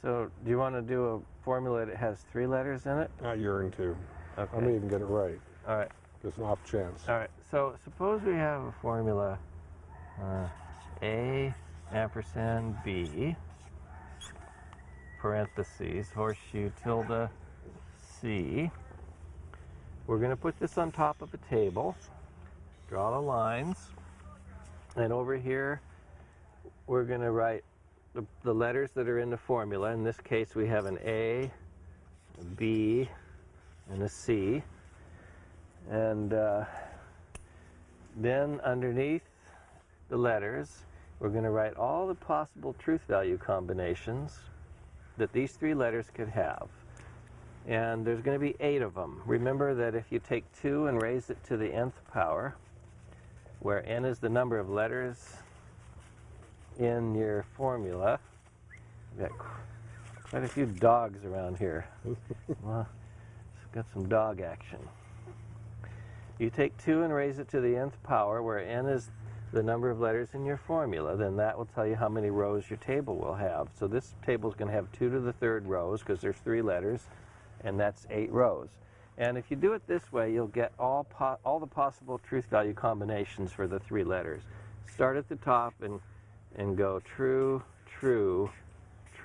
So do you want to do a formula that has three letters in it? I yearn to. Okay. I may even get it right. All right. Just an off chance. All right. So suppose we have a formula uh, A ampersand B parentheses horseshoe tilde C. We're going to put this on top of a table. Draw the lines. And over here, we're going to write the, the letters that are in the formula. In this case, we have an A, a B, and a C. And uh, then underneath the letters, we're going to write all the possible truth value combinations that these three letters could have. And there's going to be eight of them. Remember that if you take 2 and raise it to the nth power, where n is the number of letters in your formula, we've got quite a few dogs around here. well, got some dog action. You take 2 and raise it to the nth power, where n is the number of letters in your formula, then that will tell you how many rows your table will have. So this table is going to have 2 to the third rows because there's three letters, and that's 8 rows. And if you do it this way, you'll get all, all the possible truth value combinations for the three letters. Start at the top and, and go true, true,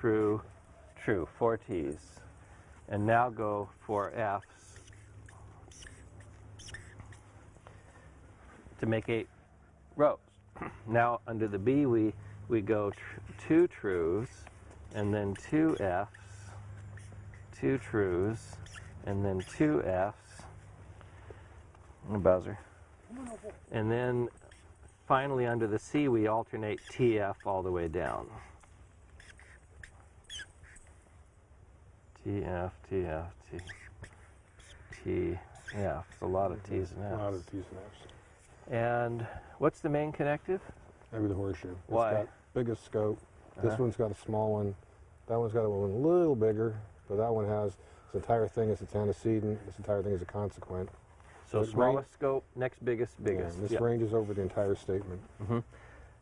true, true, four T's. And now go four F's to make eight rows. now under the B we, we go tr two trues and then two F's, two trues, and then two F's, buzzer. And then finally under the C we alternate TF all the way down. TF, TF, T, TF. It's a lot of T's and F's. A lot of T's and F's. And what's the main connective? Maybe the horseshoe. Why? It's got biggest scope. This Uh-huh. one's got a small one. That one's got one a little bigger, but that one has this entire thing is its antecedent. This entire thing is a consequent. So It smallest scope, next biggest, biggest. and this Yeah. ranges over the entire statement. Mm-hmm.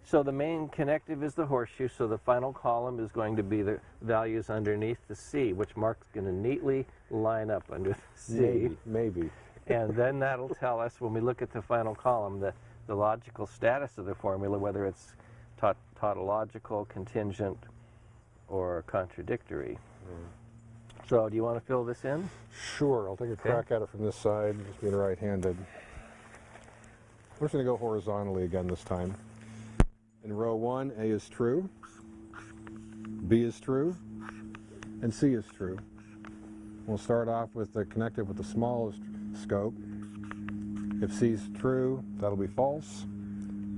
So the main connective is the horseshoe, so the final column is going to be the values underneath the C, which Mark's going to neatly line up under the C. Maybe, maybe. and then that'll tell us when we look at the final column the, the logical status of the formula, whether it's taut tautological, contingent, or contradictory. Mm. So do you want to fill this in? Sure, I'll take a crack at it from this side, just being right-handed. We're just going to go horizontally again this time. In row one, A is true, B is true, and C is true. We'll start off with the connected with the smallest scope. If C is true, that'll be false.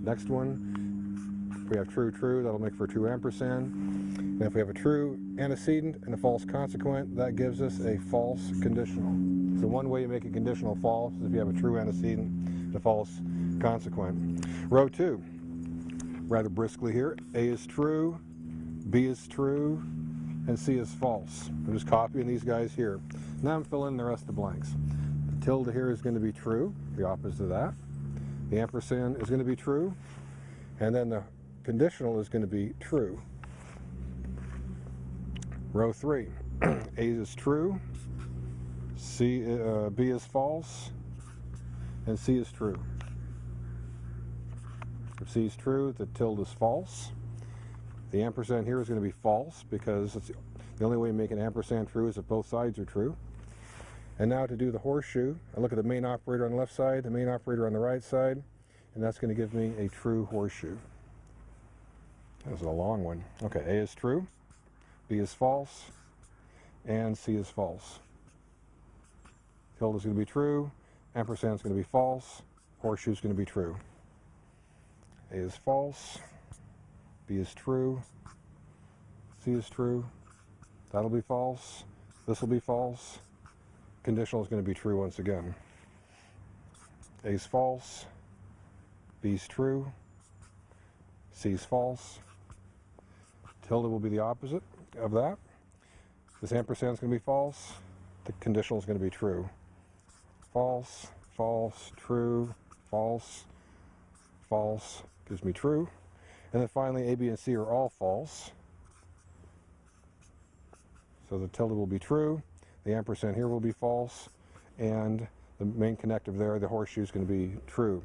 Next one, if we have true, true, that'll make for true ampersand. And if we have a true antecedent and a false consequent, that gives us a false conditional. So one way you make a conditional false is if you have a true antecedent and a false consequent. Row two, rather briskly here, A is true, B is true, and C is false. I'm just copying these guys here. Now I'm filling in the rest of the blanks. The tilde here is going to be true, the opposite of that. The ampersand is going to be true, and then the conditional is going to be true. Row three, A is true, C, uh, B is false, and C is true. If C is true, the tilde is false. The ampersand here is going to be false because it's the only way to make an ampersand true is if both sides are true. And now to do the horseshoe, I look at the main operator on the left side, the main operator on the right side, and that's going to give me a true horseshoe. That's a long one. Okay, A is true, B is false, and C is false. Tilde is going to be true, ampersand is going to be false, horseshoe is going to be true. A is false, B is true, C is true, that'll be false, this will be false, conditional is going to be true once again. A is false, B is true, C is false, tilde will be the opposite of that. This ampersand is going to be false, the conditional is going to be true. False, false, true, false, false gives me true. And then finally, A, B, and C are all false. So the tilde will be true, the ampersand here will be false, and the main connective there, the horseshoe, is going to be true.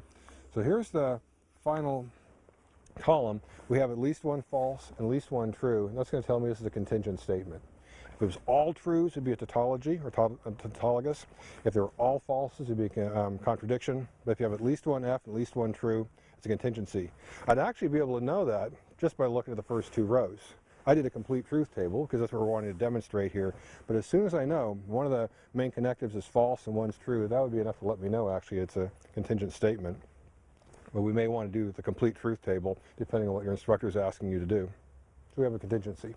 So here's the final column. We have at least one false and at least one true, and that's going to tell me this is a contingent statement. If it was all trues, it'd be a tautology or tautologous. If they were all falses, it'd be a um, contradiction. But if you have at least one F, at least one true, it's a contingency. I'd actually be able to know that just by looking at the first two rows. I did a complete truth table because that's what we're wanting to demonstrate here. But as soon as I know one of the main connectives is false and one's true, that would be enough to let me know actually it's a contingent statement. But we may want to do the complete truth table depending on what your instructor is asking you to do. So we have a contingency.